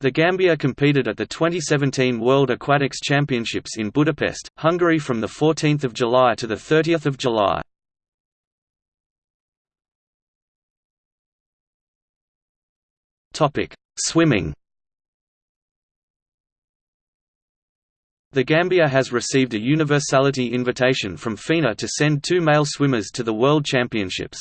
The Gambia competed at the 2017 World Aquatics Championships in Budapest, Hungary from 14 July to 30 July. Swimming The Gambia has received a universality invitation from FINA to send two male swimmers to the World Championships.